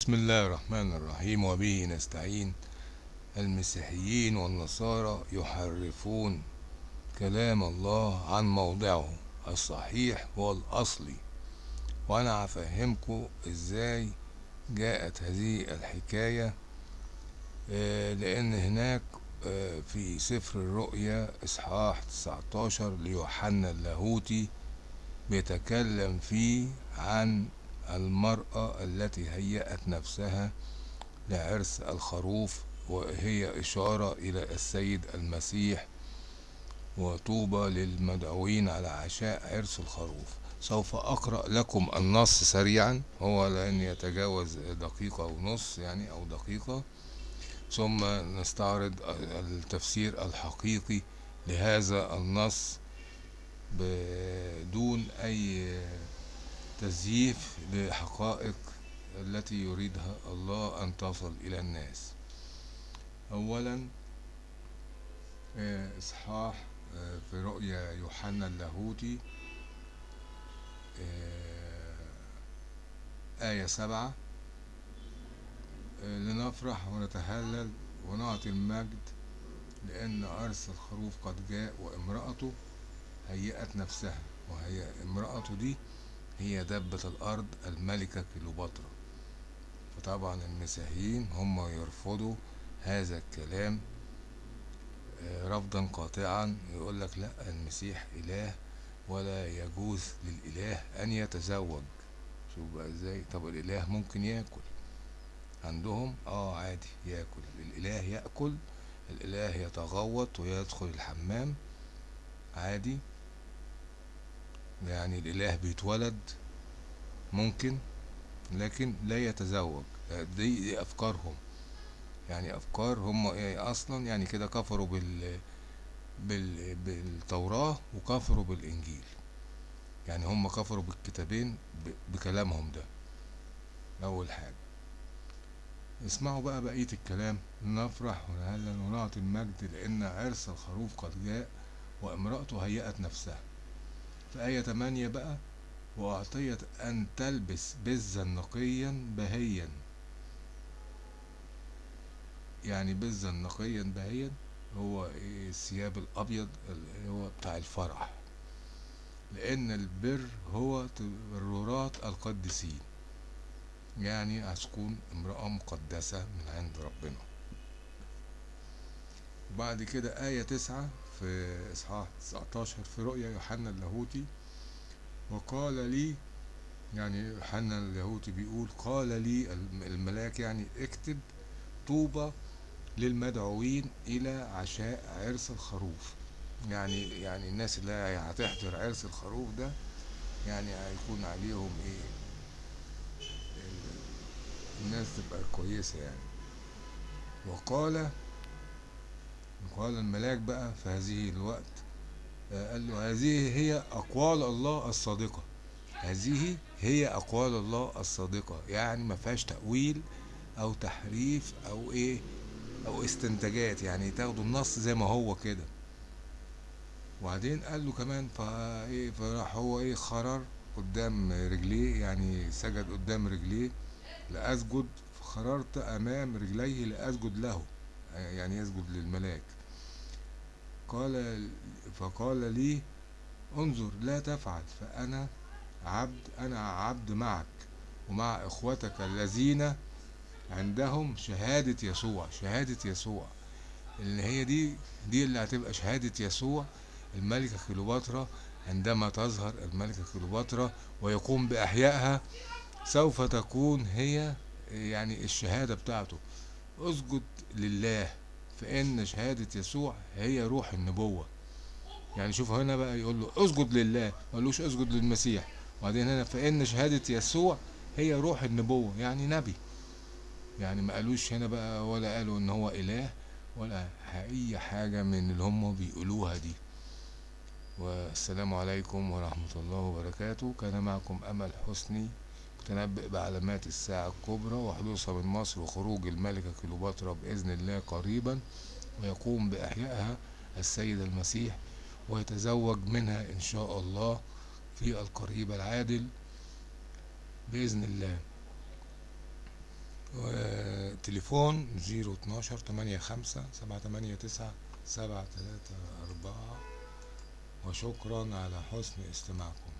بسم الله الرحمن الرحيم وبه نستعين. المسيحيين والنصارى يحرفون كلام الله عن موضعه الصحيح والأصلي. وأنا هفهمكم إزاي جاءت هذه الحكاية آه، لأن هناك آه، في سفر الرؤيا إصحاح 19 ليوحنا اللاهوتي بيتكلم فيه عن المرأة التي هيأت نفسها لعرس الخروف وهي إشارة إلى السيد المسيح وطوبى للمدعوين على عشاء عرس الخروف. سوف أقرأ لكم النص سريعا هو لن يتجاوز دقيقة ونص يعني أو دقيقة. ثم نستعرض التفسير الحقيقي لهذا النص بدون أي تزييف لحقائق التي يريدها الله أن تصل إلى الناس. أولا آه، إصحاح آه، في رؤيا يوحنا اللاهوتي آه، آية سبعة لنفرح ونتهلل ونعطي المجد لأن عرس الخروف قد جاء وامرأته هيأت نفسها وهي امرأته دي هي دبة الأرض الملكة كليوباترا. فطبعا المسيحيين هم يرفضوا هذا الكلام رفضا قاطعا. يقول لك لا المسيح إله ولا يجوز للإله أن يتزوج. شوف بقى إزاي. طب الإله ممكن يأكل؟ عندهم؟ آه عادي يأكل. الإله يأكل الإله يتغوط ويدخل الحمام عادي. يعني الإله بيتولد ممكن لكن لا يتزوج. دي, دي أفكارهم. يعني أفكار هم أصلا يعني كده كفروا بال بالتوراة وكفروا بالإنجيل. يعني هم كفروا بالكتابين بكلامهم ده. أول حاجة. اسمعوا بقى بقية الكلام. نفرح ونهلل ونعطي المجد لأن عرس الخروف قد جاء وامرأته هيأت نفسها. في آية 8 بقى وأعطيت أن تلبس بزا نقيا بهيا. يعني بزا نقيا بهيا هو الثياب الأبيض اللي هو بتاع الفرح. لأن البر هو تبررات القديسين. يعني هتكون امرأة مقدسة من عند ربنا. وبعد كده آية تسعة في إصحاح 19 في رؤيا يوحنا اللاهوتي وقال لي يعني يوحنا اللاهوتي بيقول قال لي الملاك يعني اكتب طوبى للمدعوين إلى عشاء عرس الخروف. يعني يعني الناس اللي هتحضر عرس الخروف ده يعني هيكون عليهم إيه؟ الناس تبقى كويسة يعني. وقال قال الملاك بقى في هذه الوقت قال له هذه هي أقوال الله الصادقة. هذه هي أقوال الله الصادقة يعني ما فيهاش تأويل أو تحريف أو إيه أو استنتاجات يعني تاخدوا النص زي ما هو كده. وبعدين قال له كمان فايه فراح هو إيه خرر قدام رجليه يعني سجد قدام رجليه لأسجد فخررت أمام رجليه لأسجد له. يعني يسجد للملاك قال فقال لي انظر لا تفعل فأنا عبد أنا عبد معك ومع إخوتك الذين عندهم شهادة يسوع شهادة يسوع. اللي هي دي دي اللي هتبقى شهادة يسوع. الملكة كليوباترا عندما تظهر الملكة كليوباترا ويقوم بإحيائها سوف تكون هي يعني الشهادة بتاعته. اسجد لله فإن شهادة يسوع هي روح النبوة. يعني شوف هنا بقى يقول له اسجد لله ما قالوش اسجد للمسيح. وبعدين هنا فإن شهادة يسوع هي روح النبوة يعني نبي. يعني ما قالوش هنا بقى ولا قالوا إن هو إله ولا أي حاجة من اللي هم بيقولوها دي. والسلام عليكم ورحمة الله وبركاته. كان معكم أمل حسني. متنبئ بعلامات الساعة الكبرى وحدوثها من مصر وخروج الملكة كليوباترا بإذن الله قريبا ويقوم بإحيائها السيد المسيح ويتزوج منها إن شاء الله في القريب العادل بإذن الله. تليفون زيرو اتناشر تمانية خمسة سبعة تمانية تسعة سبعة تلاتة أربعة. وشكرا على حسن استماعكم.